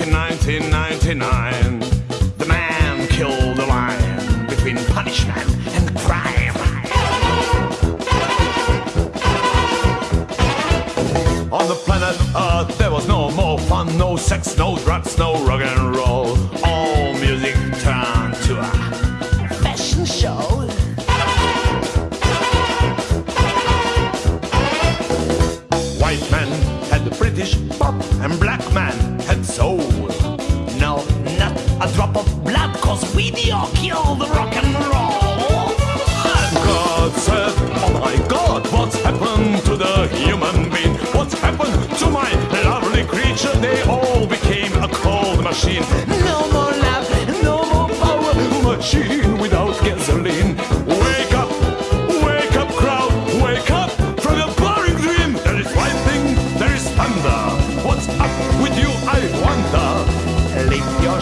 in 1999. The man killed the lion between punishment and crime. On the planet Earth, there was no more fun, no sex, no drugs, no rock and roll. All a drop of blood, cause video kill the rock and roll. And God said, Oh my God, what's happened to the human being? What's happened to my lovely creature? They all became a cold machine.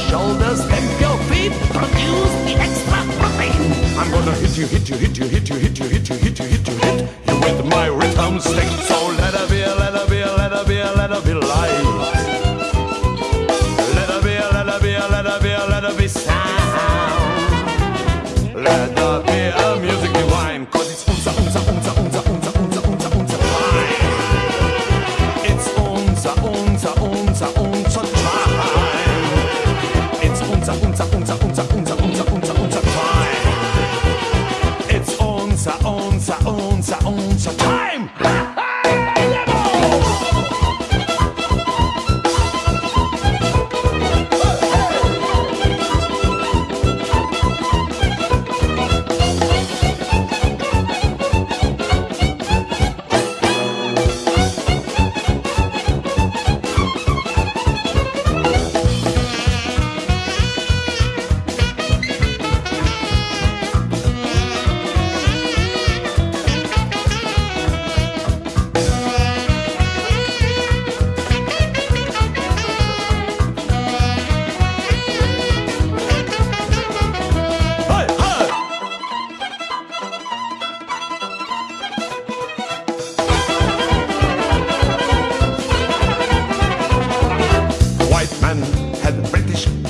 Shoulders, stamp your feet, produce the extra protein. I'm gonna hit you, hit you, hit you, hit you, hit you,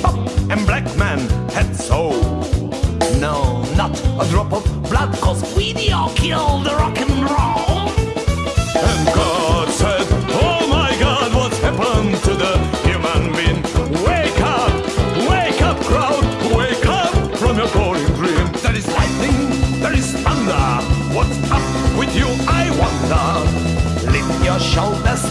Pop, and black man had soul. No, not a drop of blood, cause we the all killed the rock and roll. And God said, Oh my God, what's happened to the human being? Wake up, wake up, crowd, wake up from your boring dream. There is lightning, there is thunder. What's up with you, I wonder? Lift your shoulders,